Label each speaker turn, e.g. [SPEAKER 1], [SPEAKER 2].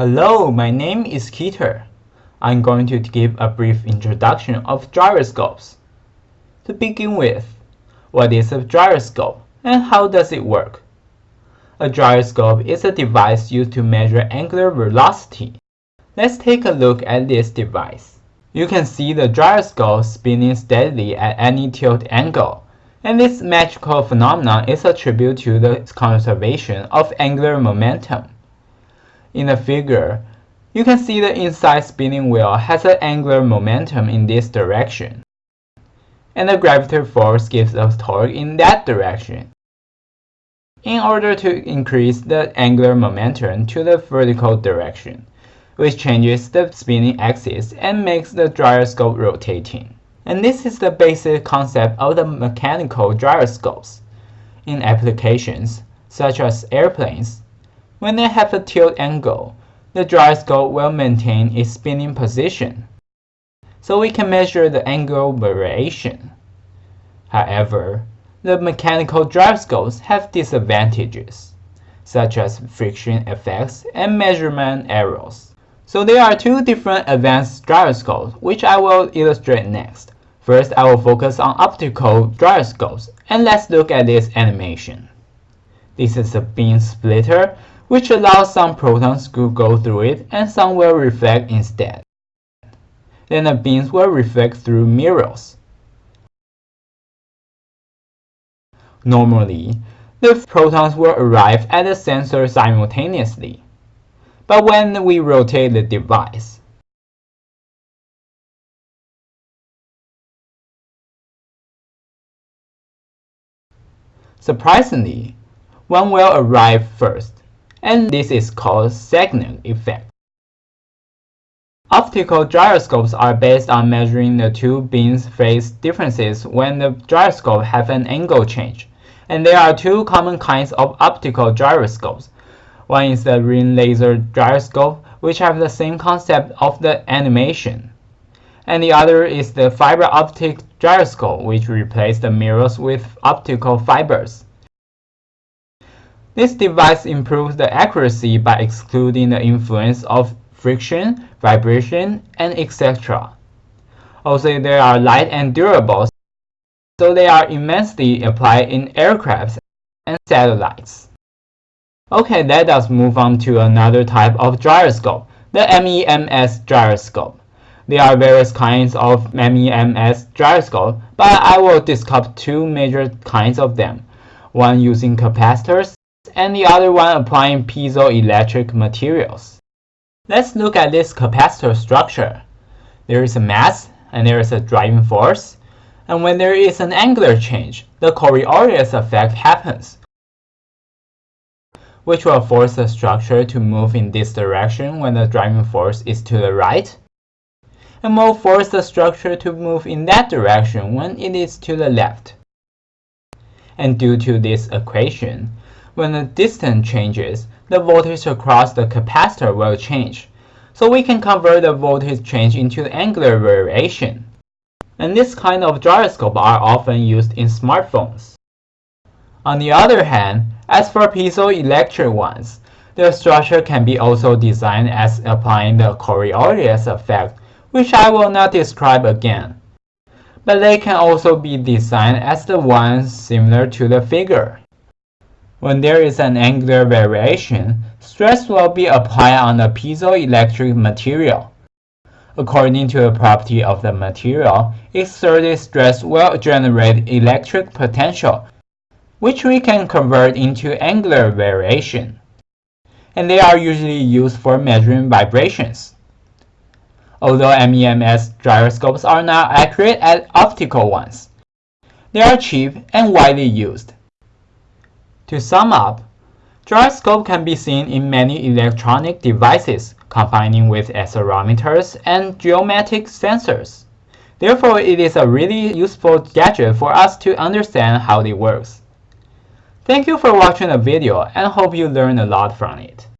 [SPEAKER 1] Hello, my name is Keter. I'm going to give a brief introduction of gyroscopes. To begin with, what is a gyroscope and how does it work? A gyroscope is a device used to measure angular velocity. Let's take a look at this device. You can see the gyroscope spinning steadily at any tilt angle, and this magical phenomenon is attributed to the conservation of angular momentum. In the figure, you can see the inside spinning wheel has an angular momentum in this direction, and the gravitational force gives a torque in that direction. In order to increase the angular momentum to the vertical direction, which changes the spinning axis and makes the gyroscope rotating. And this is the basic concept of the mechanical gyroscopes. In applications, such as airplanes, when they have a tilt angle, the gyroscope will maintain its spinning position, so we can measure the angle variation. However, the mechanical gyroscopes have disadvantages, such as friction effects and measurement errors. So there are two different advanced gyroscopes, which I will illustrate next. First, I will focus on optical gyroscopes, and let's look at this animation. This is a beam splitter, which allows some photons to go through it and some will reflect instead. Then the beams will reflect through mirrors. Normally, the photons will arrive at the sensor simultaneously. But when we rotate the device, Surprisingly, one will arrive first, and this is called Sagnac effect. Optical gyroscopes are based on measuring the two beams' phase differences when the gyroscope have an angle change. And there are two common kinds of optical gyroscopes. One is the ring laser gyroscope, which have the same concept of the animation. And the other is the fiber optic gyroscope, which replace the mirrors with optical fibers. This device improves the accuracy by excluding the influence of friction, vibration, and etc. Also, they are light and durable, so they are immensely applied in aircrafts and satellites. Okay, let us move on to another type of gyroscope, the MEMS gyroscope. There are various kinds of MEMS gyroscope, but I will discuss two major kinds of them, one using capacitors and the other one applying piezoelectric materials. Let's look at this capacitor structure. There is a mass and there is a driving force, and when there is an angular change, the Coriolis effect happens, which will force the structure to move in this direction when the driving force is to the right, and will force the structure to move in that direction when it is to the left. And due to this equation, when the distance changes, the voltage across the capacitor will change. So we can convert the voltage change into angular variation. And this kind of gyroscope are often used in smartphones. On the other hand, as for piezoelectric ones, the structure can be also designed as applying the Coriolis effect which I will not describe again. But they can also be designed as the ones similar to the figure. When there is an angular variation, stress will be applied on the piezoelectric material. According to the property of the material, exerted stress will generate electric potential, which we can convert into angular variation. And they are usually used for measuring vibrations although MEMS gyroscopes are not accurate as optical ones. They are cheap and widely used. To sum up, gyroscope can be seen in many electronic devices combining with accelerometers and geometric sensors. Therefore, it is a really useful gadget for us to understand how it works. Thank you for watching the video and hope you learned a lot from it.